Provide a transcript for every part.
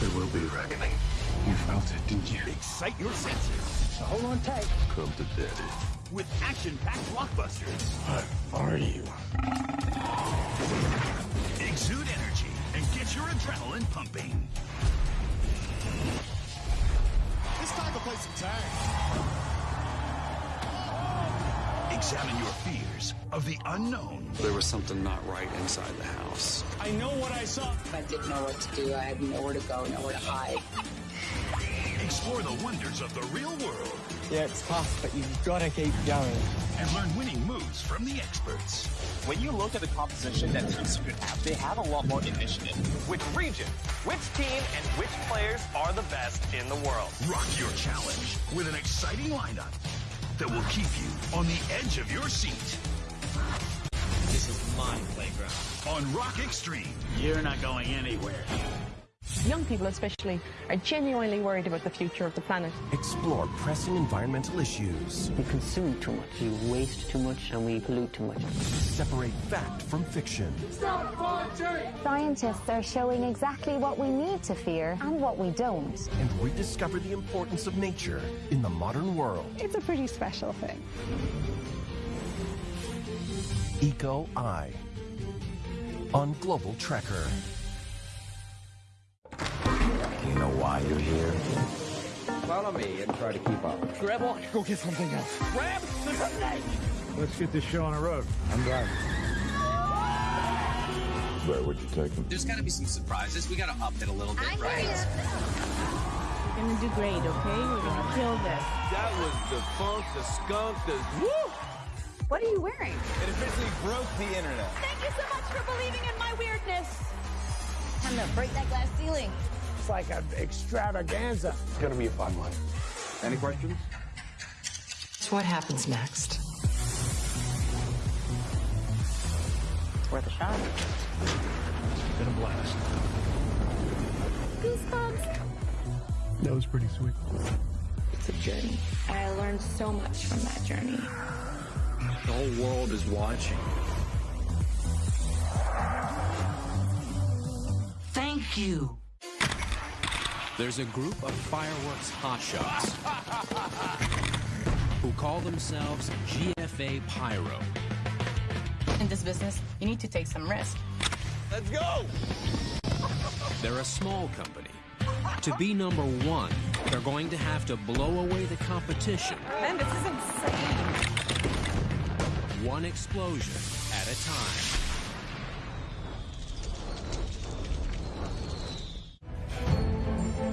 be reckoning. You felt it, didn't you? Excite your senses. So hold on tight. Come to daddy. With action-packed blockbusters. What are you? Exude energy and get your adrenaline pumping. It's time to play some tag. Examine your fears of the unknown. There was something not right inside the house. I know what I saw. I didn't know what to do. I had nowhere to go, nowhere to hide. Explore the wonders of the real world. Yeah, it's tough, but you've got to keep going. And learn winning moves from the experts. When you look at the composition that Team Secret have, they have a lot more initiative. Which region, which team, and which players are the best in the world? Rock your challenge with an exciting lineup that will keep you on the edge of your seat. This is my playground. On Rock Extreme. You're not going anywhere. Young people especially are genuinely worried about the future of the planet. Explore pressing environmental issues. We consume too much, we waste too much, and we pollute too much. Separate fact from fiction. Stop Scientists are showing exactly what we need to fear and what we don't. And rediscover the importance of nature in the modern world. It's a pretty special thing. Eco Eye on Global Trekker. Do you know why you're here? Follow me and try to keep up. Grab on. Go get something else. Grab the snake! Let's get this show on the road. I'm driving. Where would you take him? There's got to be some surprises. We got to up it a little bit, I right? We're gonna do great, okay? We're gonna kill this. That was the funk, the skunk, the woo! What are you wearing? It officially broke the internet. Thank you so much for believing in my weirdness. Time to break that glass ceiling. It's like an extravaganza. It's gonna be a fun one. Any questions? So what happens next? It's worth a shot. It's been a blast. Goosebumps. That was pretty sweet. It's a journey. And I learned so much from that journey. The whole world is watching. Thank you. There's a group of fireworks hotshots who call themselves GFA Pyro. In this business, you need to take some risk. Let's go! They're a small company. To be number one, they're going to have to blow away the competition. Man, this is insane. One explosion at a time.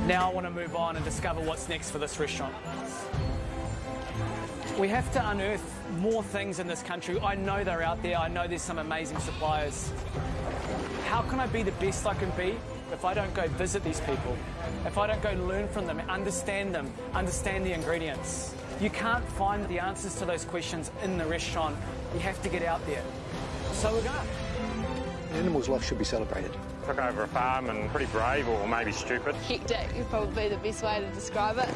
Now I want to move on and discover what's next for this restaurant. We have to unearth more things in this country. I know they're out there. I know there's some amazing suppliers. How can I be the best I can be if I don't go visit these people? If I don't go learn from them, understand them, understand the ingredients? You can't find the answers to those questions in the restaurant. You have to get out there. So we're going. An animal's life should be celebrated. Took over a farm and pretty brave or maybe stupid. Hectic is probably the best way to describe it.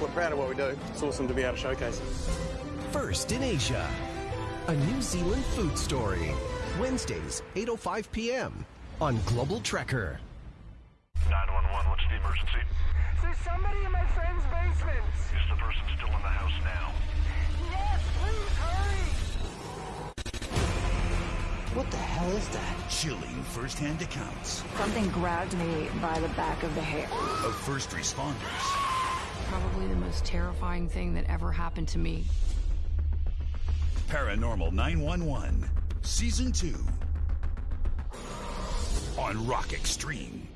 We're proud of what we do. It's awesome to be able to showcase it. First in Asia, a New Zealand food story. Wednesdays, 8.05 p.m. on Global Trekker. 911, what's the emergency? There's somebody in my friend's basement. Is the person still in the house now? Yes, please hurry. What the hell is that? Chilling first-hand accounts Something grabbed me by the back of the hair. of first responders. Probably the most terrifying thing that ever happened to me. Paranormal 911, Season 2. On Rock Extreme.